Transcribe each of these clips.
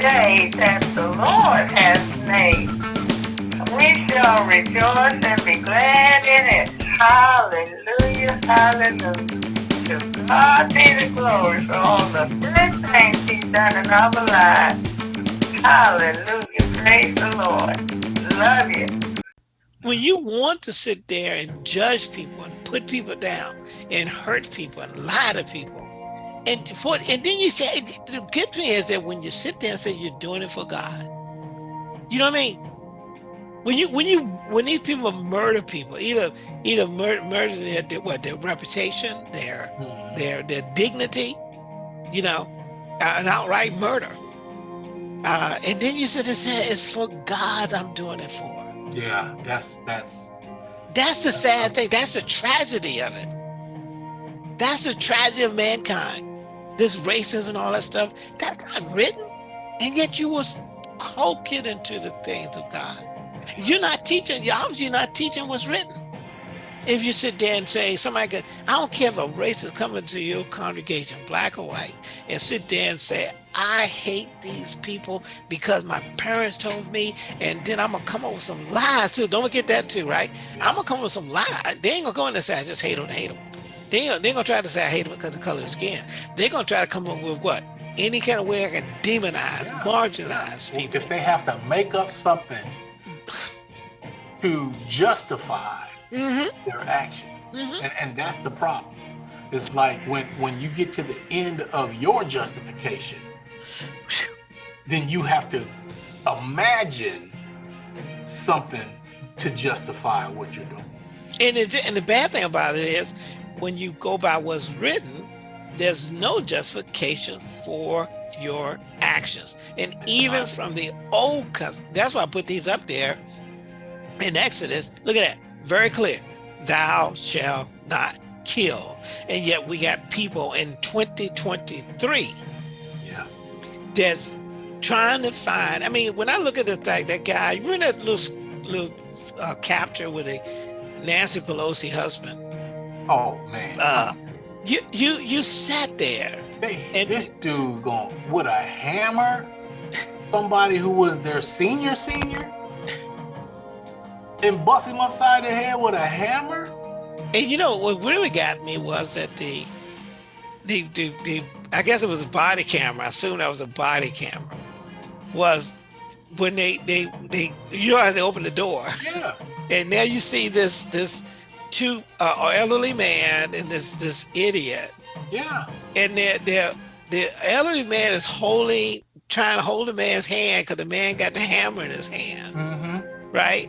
day that the Lord has made. We shall rejoice and be glad in it. Hallelujah, hallelujah. To God be the glory for all the good things he's done in our lives. Hallelujah, praise the Lord. Love you. When you want to sit there and judge people and put people down and hurt people and lie to people, and for and then you say the good thing is that when you sit there and say you're doing it for God, you know what I mean? When you when you when these people murder people, either either murder, murder their, their what their reputation, their mm. their their dignity, you know, uh, an outright murder. Uh, and then you sit and say it's for God I'm doing it for. Yeah, that's that's that's the sad thing. That's the tragedy of it. That's the tragedy of mankind this racism and all that stuff, that's not written. And yet you will cloak into the things of God. You're not teaching, you're obviously not teaching what's written. If you sit there and say, somebody could, I don't care if a racist coming to your congregation, black or white, and sit there and say, I hate these people because my parents told me, and then I'm gonna come up with some lies too. Don't forget that too, right? I'm gonna come up with some lies. They ain't gonna go in and say, I just hate them, hate them. They, they're gonna try to say I hate them because of the color of skin. They're gonna try to come up with what? Any kind of way I can demonize, yeah. marginalize people. If they have to make up something to justify mm -hmm. their actions. Mm -hmm. and, and that's the problem. It's like when, when you get to the end of your justification, then you have to imagine something to justify what you're doing. And, it, and the bad thing about it is when you go by what's written, there's no justification for your actions. And even from the old that's why I put these up there in Exodus. Look at that, very clear. Thou shalt not kill. And yet we got people in 2023 yeah. that's trying to find, I mean, when I look at the fact that guy, you remember that little, little uh, capture with a Nancy Pelosi husband? Oh man. Uh, you you you sat there. They, and this dude going with a hammer, somebody who was their senior senior, and bust him upside the head with a hammer. And you know what really got me was that the the the, the I guess it was a body camera. I assume that was a body camera. Was when they they they you know how they open the door. Yeah. And now you see this this two uh, elderly man and this this idiot. Yeah. And they're, they're, the elderly man is holding, trying to hold the man's hand because the man got the hammer in his hand. Mm -hmm. Right.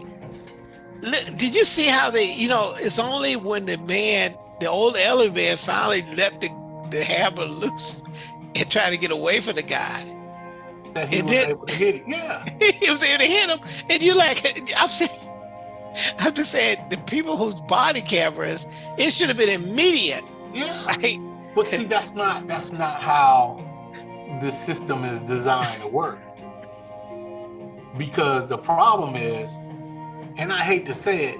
Did you see how they, you know, it's only when the man, the old elderly man finally let the, the hammer loose and tried to get away from the guy. That he and was then, able to hit it. Yeah. he was able to hit him. And you're like, I'm saying, I'm just saying the people whose body cameras, it should have been immediate. Yeah. Right? But see, that's not that's not how the system is designed to work. Because the problem is, and I hate to say it,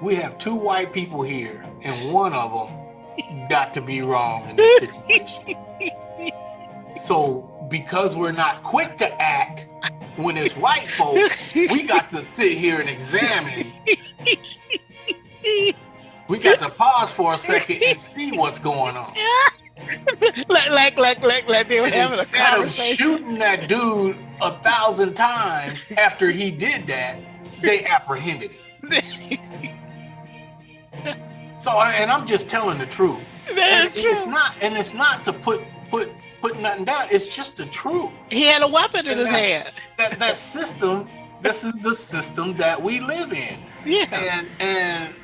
we have two white people here, and one of them got to be wrong in this situation. so because we're not quick to act, when it's white folks, we got to sit here and examine. We got to pause for a second and see what's going on. like, like, like, like, like they were having a conversation. Of shooting that dude a thousand times after he did that, they apprehended him. so, and I'm just telling the truth. That's and true. It's not, and it's not to put put put nothing down. It's just the truth. He had a weapon in his that, hand. That that system, this is the system that we live in. Yeah. And and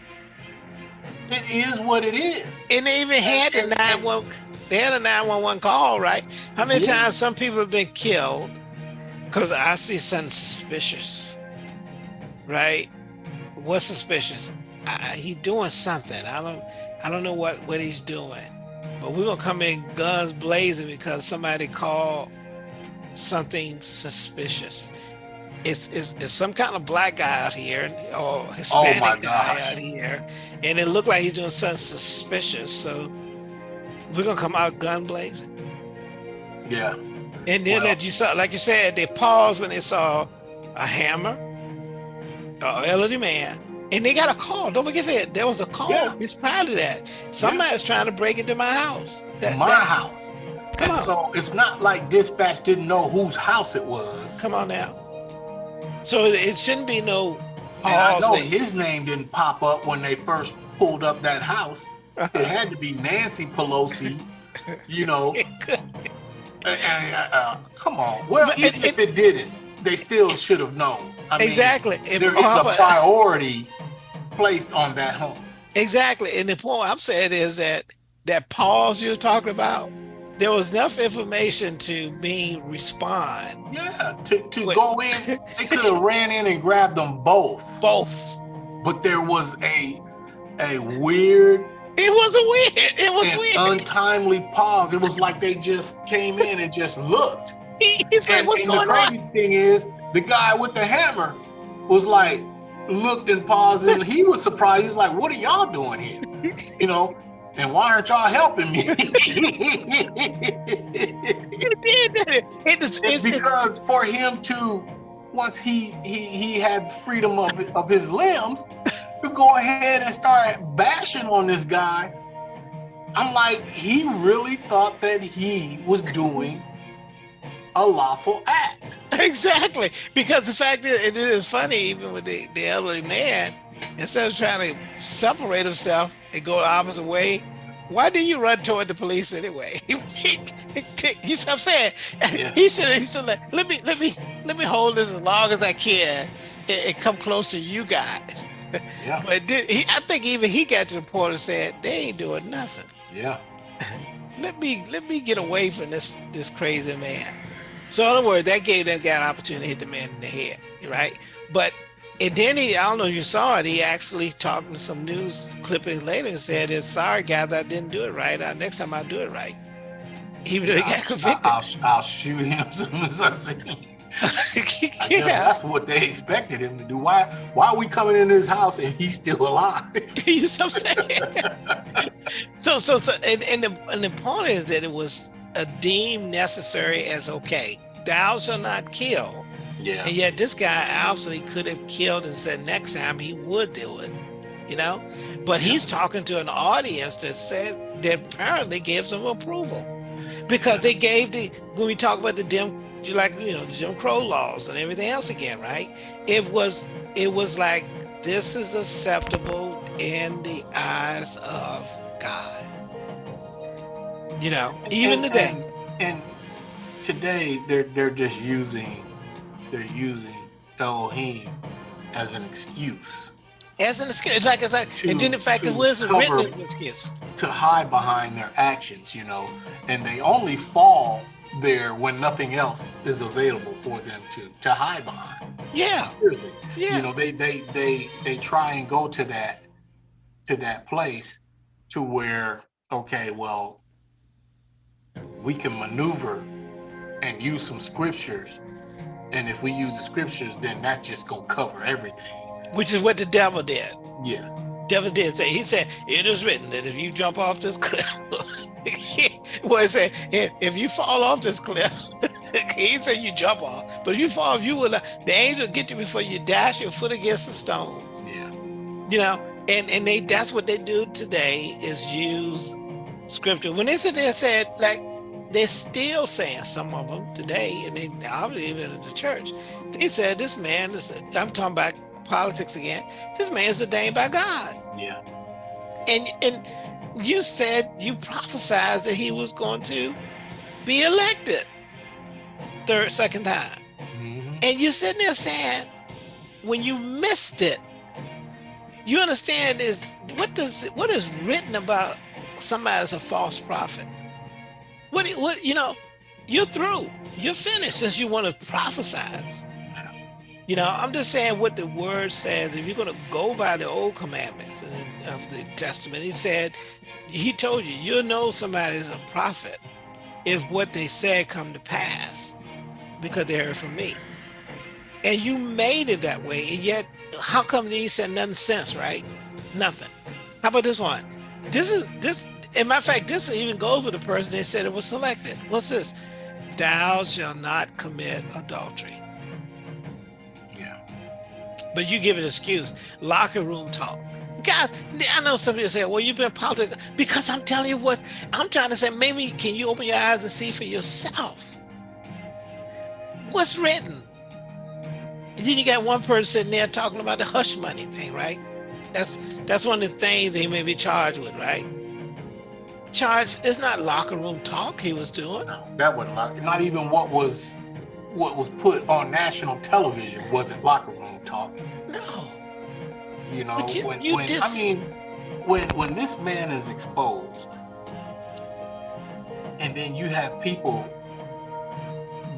it is what it is. And they even had the nine one they had a 911 call, right? How many yeah. times some people have been killed because I see something suspicious, right? What's suspicious? I, he doing something. I don't I don't know what what he's doing. But we're gonna come in guns blazing because somebody called something suspicious. It's, it's, it's some kind of black guy out here or oh Hispanic oh guy out here, and it looked like he's doing something suspicious. So we're gonna come out gun blazing. Yeah, And then Well- that you saw, like you said, they paused when they saw a hammer, an elderly man, and they got a call. Don't forget that there was a call. Yeah. He's proud of that. Somebody's trying to break into my house. That, my that- house. Come and on. so it's not like dispatch didn't know whose house it was. Come on now. So it- shouldn't be no And I know thing. his name didn't pop up when they first pulled up that house. It had to be Nancy Pelosi, you know. Uh, uh, uh, come on. Well, But even it- if it didn't, they still should have known. I mean, exactly. If- there is how a priority placed on that home. Exactly. And the point I'm saying is that that pause you're talking about, there was enough information to me respond Yeah, to, to Wait. go in, they could have ran in and grabbed them both. both. But there was a a weird It was a weird. It was weird. untimely pause. It was like they just came in and just looked. He's like, And, what's and the crazy on? thing is, the guy with the hammer was like, looked and paused, and he was surprised. He's like, "What are y'all doing here?" You know, and why aren't y'all helping me? It's- because for him to, once he he he had freedom of of his limbs, to go ahead and start bashing on this guy. I'm like, he really thought that he was doing a lawful act. Exactly. Because the fact that it is funny, even with the, the elderly man, instead of trying to separate himself and go the opposite way, why did you run toward the police anyway? you see what I'm saying? Yeah. He should he should like, let me let me let me hold this as long as I can and, and come close to you guys. Yeah, But did, he, I think even he got to the point and said, they ain't doing nothing. yeah. let me let me get away from this this crazy man. So in other words, that gave that guy an opportunity to hit the man in the head, right? But and then he, I don't know if you saw it, he actually talked to some news clippings later and said, "It's sorry guys, I didn't do it right. Uh, next time I'll do it right." Even though he got convicted. I, will I'll shoot him as soon as I see him. I yeah, that's what they expected him to do. Why why are we coming in his house and he's still alive? you see what I'm saying? so so so and, and the and the point is that it was uh, deemed necessary as okay. Thou shall not kill. Yeah. And yet this guy obviously could have killed and said next time he would do it, you know? But he's talking to an audience that says that apparently gives him approval. Because they gave the when we talk about the Jim like you know, Jim Crow laws and everything else again, right? It was it was like this is acceptable in the eyes of God. You know, even And- today. And, and today they're they're just using they're using Elohim as an excuse As an excuse. It's like it's like To- and then the fact that was written as an excuse. to hide behind their actions, you know, and they only fall there when nothing else is available for them to to hide behind. Yeah. Seriously. Yeah. You know, they they they they try and go to that to that place to where okay, well, we can maneuver and use some scriptures. And if we use the scriptures, then that just gonna cover everything. which is what the devil did. Yes. Devil did say, he said, it is written that if you jump off this cliff, well, he said, if, if you fall off this cliff, he didn't you jump off, but if you fall, you will, the angel get you before you dash your foot against the stones, Yeah. you know? And, and they, that's what they do today is use scripture. When they sit there and said, like, they're still saying some of them today, and they obviously even in the church, they said this man is, I'm talking about politics again, this man's ordained by God. Yeah. And and you said you prophesied that he was going to be elected third, second time. Mhm. And you're sitting there saying, when you missed it, you understand is what does what is written about somebody as a false prophet? What what you know, you're through. You're finished since you want to prophesize. You know, I'm just saying what the word says. If you're going to go by the old commandments of the Testament, he said, he told you, you'll know somebody's a prophet if what they said come to pass because they heard from me. And you made it that way. And yet, how come you said nothing since, right? Nothing. How about this one? This is this, in of fact, this even goes with the person they said it was selected. What's this? thou shall not commit adultery. Yeah. But you give an excuse, locker room talk. Guys, I know somebody will say, well, you've been politics because I'm telling you what, I'm trying to say, maybe can you open your eyes and see for yourself what's written? And then you got one person sitting there talking about the hush money thing, right? That's that's one of the things he may be charged with, right? Charged, it's not locker room talk he was doing. That wasn't locker. Not even what was what was put on national television wasn't locker room talk. No. You know, But you- when, you when dis- I mean, when when this man is exposed, and then you have people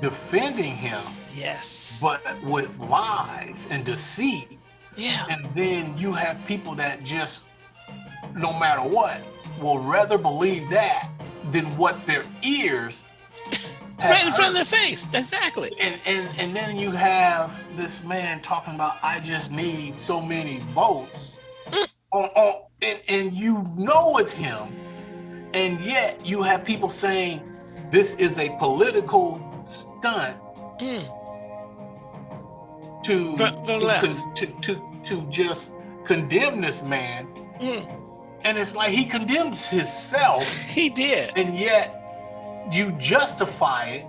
defending him, Yes. but with lies and deceit, yeah. and then you have people that just, no matter what, will rather believe that than what their ears. have Right in front of their face. Exactly. and and and then you have this man talking about I just need so many votes on, on and, and you know it's him and yet you have people saying this is a political stunt Mm. To for to, left. to, to to just condemn this man Mm. and it's like he condemns himself He did. and yet you justify it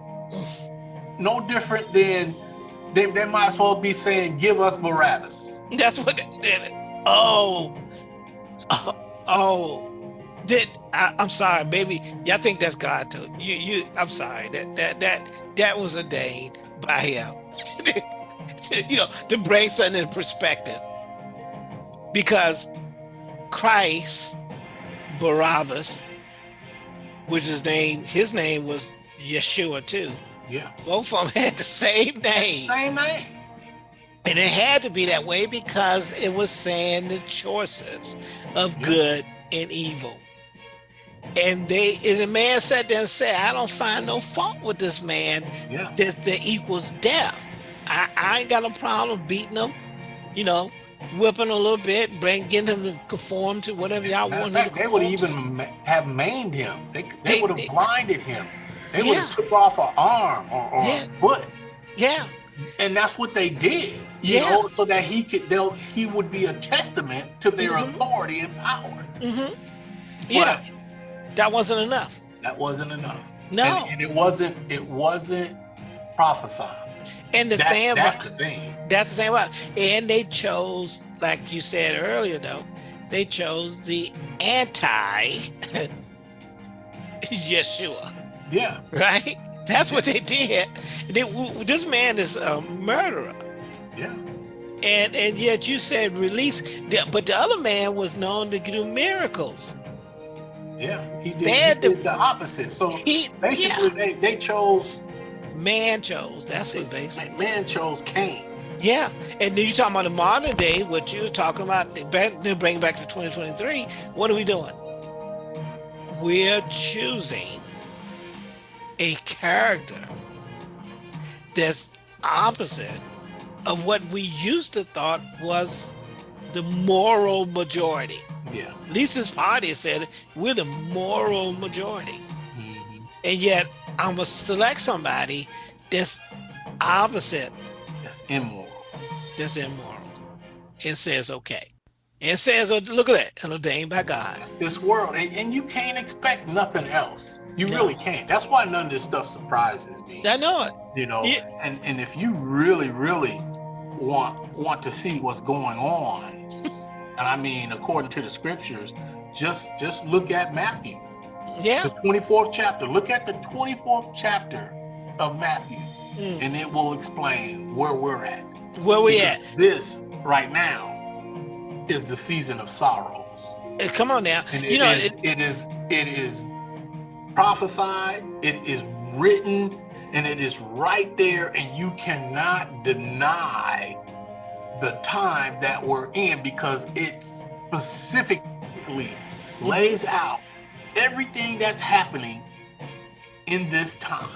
no different than they, they might as well be saying give us barabbas That's what they did. Oh. Oh. oh. Did I, I'm sorry, baby. Y'all think that's God too. You you I'm sorry. That that that that was ordained by him. you know, to bring something in perspective. Because Christ, Barabbas, which his name, his name was Yeshua too. yeah Both of them had the same name. same name And it had to be that way because it was saying the choices of Yeah. good and evil. And they and the man sat there and said, I don't find no fault with this man yeah that, that equals death. I, I ain't got no problem beating him, you know, whipping a little bit, bring getting him to conform to whatever y'all want fact, they would to. even have maimed him. They, they, They- would have blinded him. They would have took off an arm or, or Yeah. a foot. Yeah, and that's what they did you Yeah. know so that he could they'll he would be a testament to their Mhm. authority and power. Hmm yeah, that wasn't enough. that wasn't enough. No, and, and it wasn't it wasn't prophesied and the That- thing that's about the thing That's the thing about it. And they chose, like you said earlier, though, they chose the anti Yeshua, yeah right? That's what they did. They, this man is a murderer. yeah And and yet you said release, the- but the other man was known to do miracles. yeah he did, he did the opposite so He, basically yeah, they, they chose man chose. That's what they said. man chose Cain Yeah, and then you're talking about the modern day, what you're talking about, then bring back to 2023. What are we doing? We're choosing a character that's opposite of what we used to thought was the moral majority. yeah Lisa's party said we're the moral majority, Mhm. and yet I'm gonna select somebody that's opposite that's immoral. that's immoral and says okay. And says oh, look at that and ordained by god. That's this world and, and you can't expect nothing else. You No. really can't. That's why none of this stuff surprises me. I know it. You know Yeah. and and if you really really want want to see what's going on and i mean according to the scriptures just just look at matthew yeah. The 24th chapter. Look at the 24th chapter of matthew Mm. and it will explain where we're at. Where we at? this right now is the season of sorrows. Come on now. And you it know is- it, it is it is prophesied it is written and it is right there and you cannot deny the time that we're in because it specifically lays out everything that's happening in this time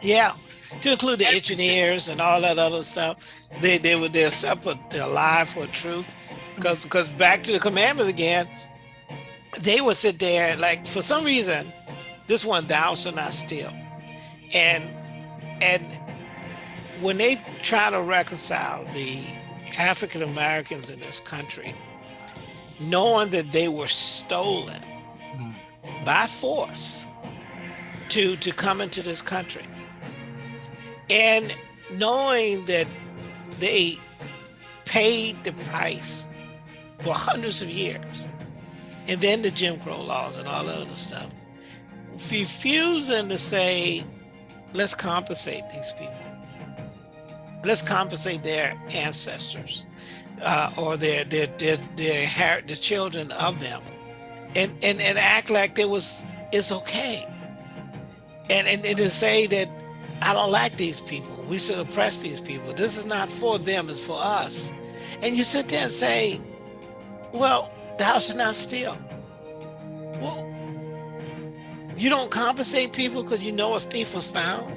yeah to include the engineers and all that other stuff they they were they're separate they're alive for truth because because back to the commandments again they would sit there like for some reason this one thou shalt not steal and and when they try to reconcile the African Americans in this country, knowing that they were stolen. By force to to come into this country, and knowing that they paid the price for hundreds of years, and then the Jim Crow laws and all that other stuff, refusing to say, let's compensate these people. Let's compensate their ancestors uh, or their their their their, her- the children of them, and and and act like it was it's okay, and and, and to say that I don't like these people. We should oppress these people. This is not for them. It's for us. And you sit there and say, well, thou shalt not steal. Well, you don't compensate people because you know a thief was found.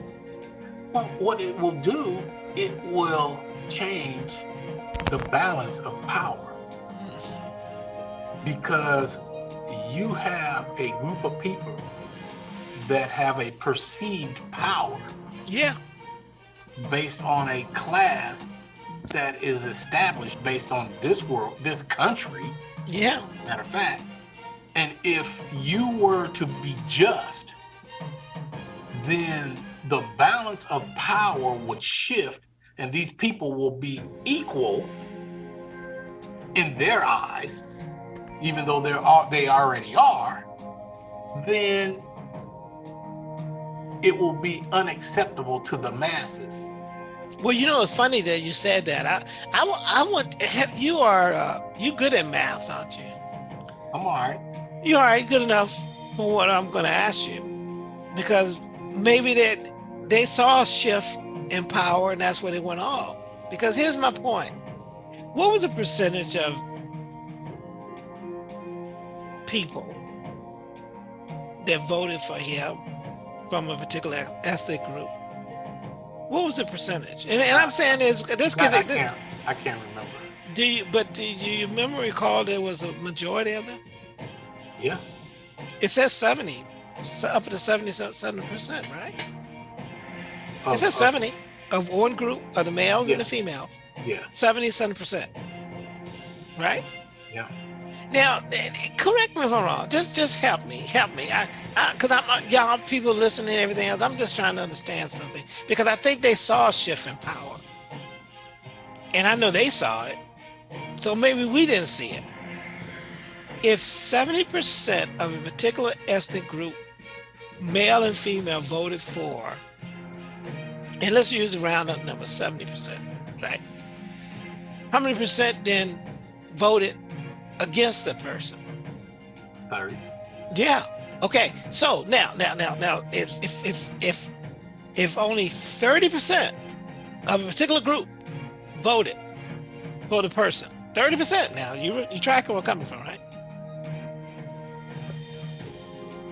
Well, what it will do, it will change the balance of power because you have a group of people that have a perceived power Yeah. based on a class that is established based on this world, this country, Yeah. matter of fact. And if you were to be just, then the balance of power would shift and these people will be equal in their eyes, even though they're al- they already are, then it will be unacceptable to the masses. Well, you know, it's funny that you said that. I, I, I want have, you are uh, you good at math, aren't you? I'm all right. You all right? Good enough for what I'm going to ask you, because maybe that they saw a shift in power, and that's where they went off. Because here's my point: what was the percentage of people that voted for him from a particular ethnic group? What was the percentage? And, and I'm saying is this I, I can't. I can't remember. do you but do you remember recall there was a majority of them? Yeah. It says 70, up to 77 percent, right? Of- It says 70 of one group of the males Yeah. and the females, Yeah. 77 percent, right? Yeah. Now, correct me if I'm wrong. Just, just help me, help me. I, I, cause I'm uh, y'all people listening and everything else. I'm just trying to understand something because I think they saw a shift in power, and I know they saw it. So maybe we didn't see it. If 70% of a particular ethnic group, male and female, voted for, and let's use a round number, 70%, right? How many percent then voted against the person? Thirty. Yeah. Okay. So now, now, now, now, if if if if if only 30% of a particular group voted for the person, 30% now, you you track where I'm coming from, right?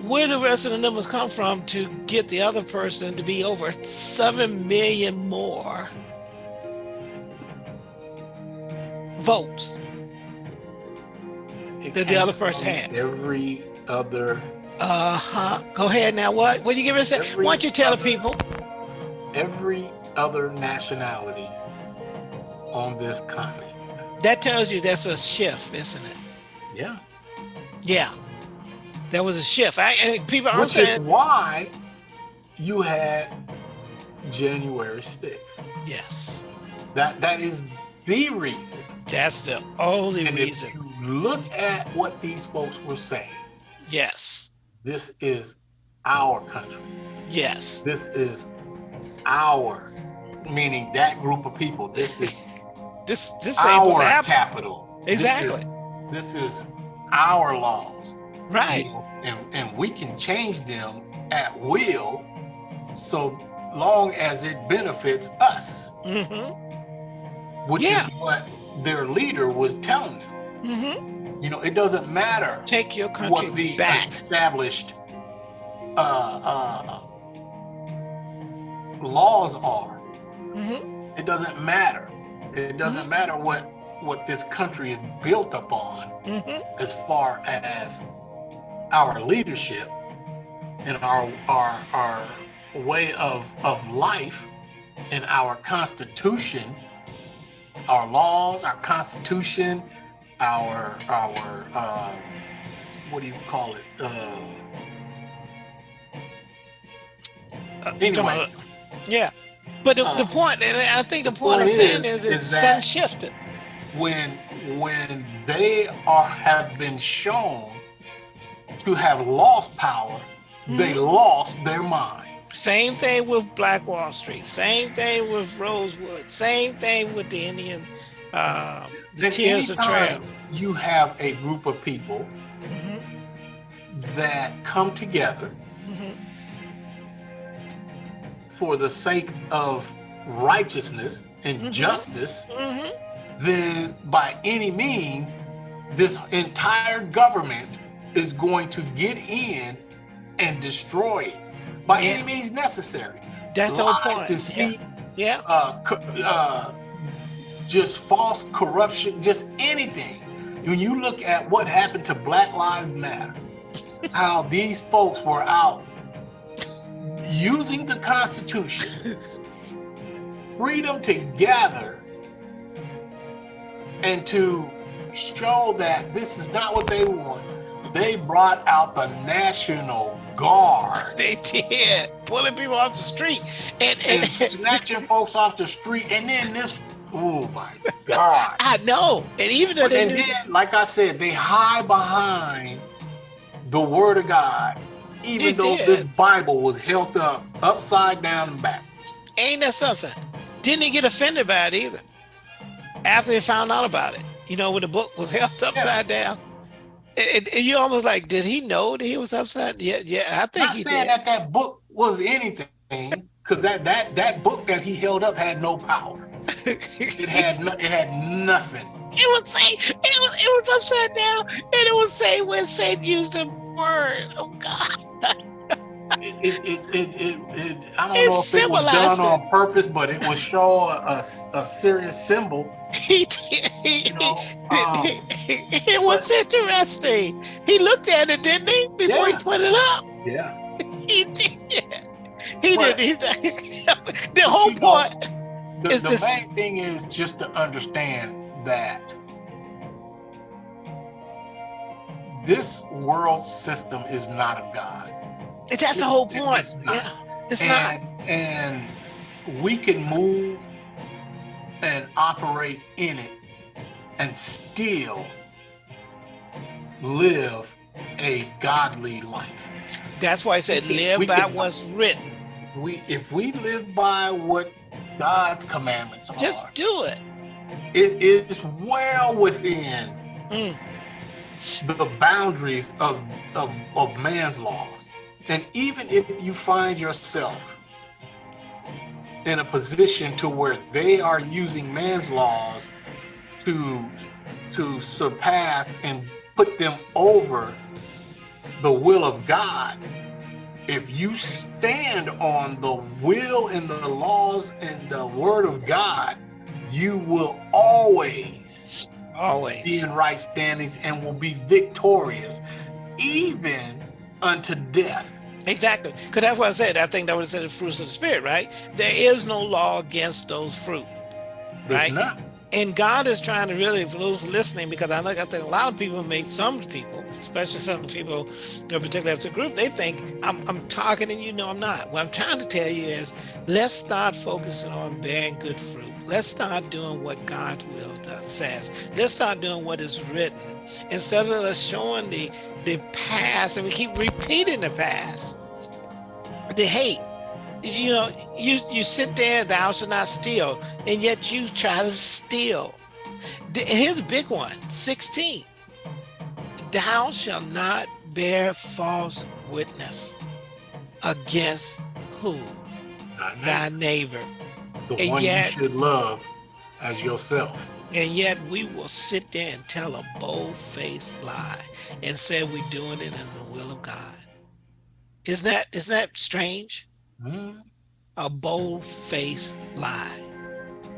Where the rest of the numbers come from to get the other person to be over 7 million more votes? That the other first hand. Every other, Uh-huh. Go ahead now. What? What do you give us? Why don't you tell the people? every other nationality on this continent. That tells you that's a shift, isn't it? Yeah. Yeah. There was a shift. I and people Which is saying why you had January 6th. yes. That that is the reason. That's the only And reason. Look at what these folks were saying, Yes. this is our country. Yes. This is our, meaning that group of people. This is This this our capital. This is- Exactly. This is, our laws. Right. And, and we can change them at will so long as it benefits us, Mm-hmm. which Yeah. is what their leader was telling them. Mm-hmm. You know, it doesn't matter Take your country what the back. established uh, uh, laws are. Mm-hmm. It doesn't matter. It doesn't matter what what this country is built upon Mm-hmm. as far as our leadership and our our our way of of life in our constitution, our laws, our constitution, our our uh, what do you call it? Uh, Uh, Anyway. come yeah. But the, the Uh, point, and I think the point point I'm saying is- is, is, sun shifted. when when they are have been shown to have lost power, they Mhm. lost their minds. Same thing with Black Wall Street. Same thing with Rosewood. Same thing with the Indian uh, Then Tears of Trail. You have a group of people mhm, that come together mhm. for the sake of righteousness and Mhm. justice, Mhm. then by any means, this entire government is going to get in and destroy it by Yeah. any means necessary. That's Lies, point. deceit, Yeah. uh, uh, just false corruption, just anything. When you look at what happened to Black Lives Matter, how these folks were out using the Constitution, freedom to gather, and to show that this is not what they want, they brought out the National Guard. They did pulling people off the street, and and, and snatching folks off the street, and then this, oh my God. I know, and even though they And knew, then, like I said, they hide behind the word of God, even They though did. this Bible was held up upside down and backwards. ain't that something? Didn't he get offended by it either? After they found out about it, you know, when the book was held upside down, and, and- and you almost like, did he know that he was upside? Yeah, yeah, I think Not he saying did. that that book was anything, because that that that book that he held up had no power. It had no, it had nothing. It would say it was it was upside down, and it would say when Satan used the word. Oh God, It it it it, it, it I don't It know if it was done on purpose, but it was show a, a, serious symbol. he did. He, You know, um, it was interesting. He looked at it, didn't he? Before he put it up, yeah. he did. He But- did. He, the whole you know, point. The, Is the this- main thing is just to understand that this world system is not of God. That's the whole point. it's not. Yeah, it's not. and, and we can move and operate in it and still live a godly life. That's why I said live by can- what's written. We if we live by what God's commandments are, Just do it. it is well within Mm. the boundaries of, of of man's laws. And even if you find yourself in a position to where they are using man's laws to to surpass and put them over the will of God, if you stand on the will and the laws and the word of God, you will always always be in right standings and will be victorious, even unto death. Exactly. Because that's what I said. I think that was in the fruits of the spirit, right? There is no law against those fruit. Right. And God is trying to really, for those listening, because I think I think a lot of people make some people, especially some people, in particular as a group, they think I'm I'm talking and you know I'm not. What I'm trying to tell you is let's start focusing on bearing good fruit. Let's start doing what God's will does, says. Let's start doing what is written instead of us showing the the past and we keep repeating the past. The hate. You know, you you sit there, thou shalt not steal, and yet you try to steal. Here's a big one 16. Thou shalt not bear false witness against who? Thy neighbor. the and one yet- you should love as yourself. And yet we will sit there and tell a bold-faced lie and say we're doing it in the will of God. Isn't that isn't that strange? Hmm? A bold-faced lie.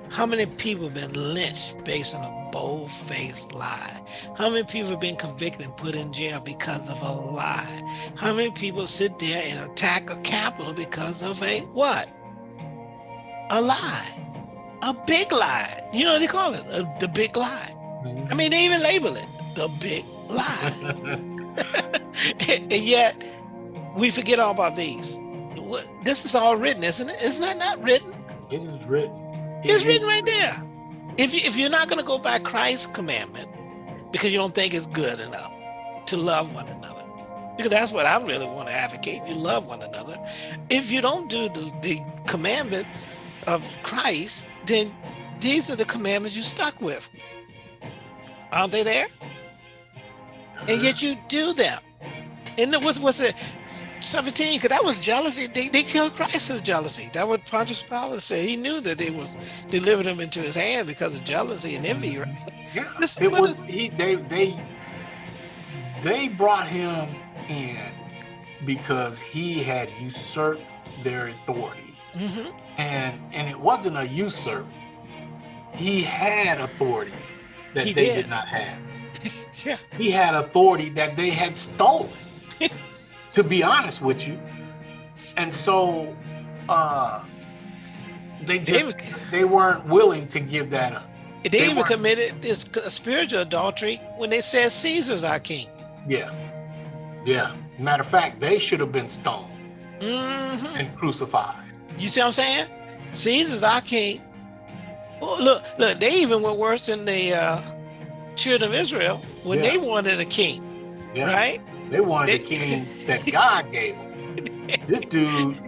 How many people have been lynched based on a bold-faced lie? How many people have been convicted and put in jail because of a lie? How many people sit there and attack a capital because of a what? A lie. A big lie. You know what they call it? A, the big lie. I mean, they even label it the big lie. and yet, we forget all about these. This is all written, isn't it? Isn't that not written? It is written. It It's is- written right there. If you, if you're not going to go by Christ's commandment because you don't think it's good enough to love one another, because that's what I really want to advocate. You love one another. If you don't do the, the commandment of Christ, then these are the commandments you stuck with. Aren't they there? And yet mm-hmm. you do them. And it was was it 17? Because that was jealousy. They, they killed Christ as jealousy. That what Pontius Pilate said. He knew that they was delivered him into his hand because of jealousy and envy, right? Yeah, This- it was he. They they they brought him in because he had usurped their authority, hmm and and it wasn't a usurp. He had authority that He they did. did not have. Yeah. He had authority that they had stolen. to be honest with you, and so uh, they just David- they weren't willing to give that up. They, They even weren't- committed this spiritual adultery when they said Caesar's our king. Yeah. Yeah. Matter of fact, they should have been stoned hmm and crucified. You see what I'm saying? Caesar's our king. Well, look, look, they even went worse than the uh, children of Israel when Yeah. they wanted a king, Yeah. right? They wanted the king that God gave them. This dude,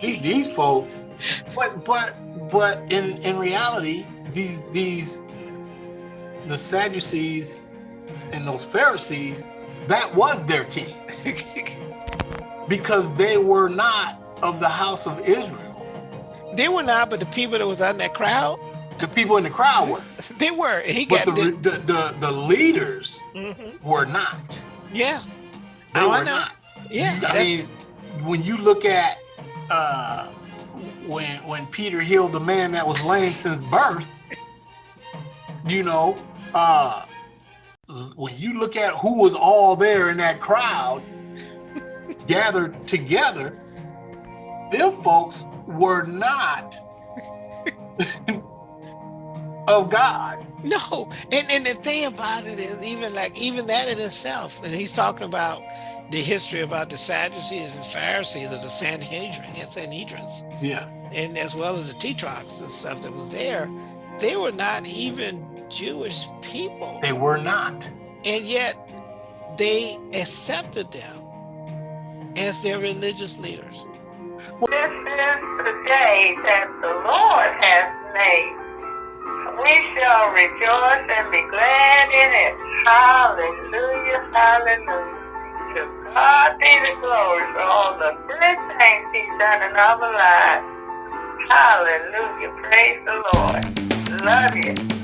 these, these folks, but but but in in reality, these these the Sadducees and those Pharisees, that was their king because they were not of the house of Israel. they were not, but the people that was in that crowd, The people in the crowd were, they were. He but got the the, the the, leaders Mhm. were not. yeah, They I were not. yeah. I that's- mean, when you look at uh, when when Peter healed the man that was lame since birth, you know, uh, when you look at who was all there in that crowd gathered together, them folks were not of God. No, and, and the thing about it is even like even that in itself, and he's talking about the history about the Sadducees and Pharisees or the Sanhedrin, yeah, Sanhedrins, Yeah, and as well as the Tetrarchs and stuff that was there, they were not even Jewish people, they were not. and yet they accepted them as their religious leaders. This is the day that the Lord has made. We shall rejoice and be glad in it. Hallelujah, hallelujah. To God be the glory for all the good things He's done in our lives. Hallelujah, praise the Lord. Love you.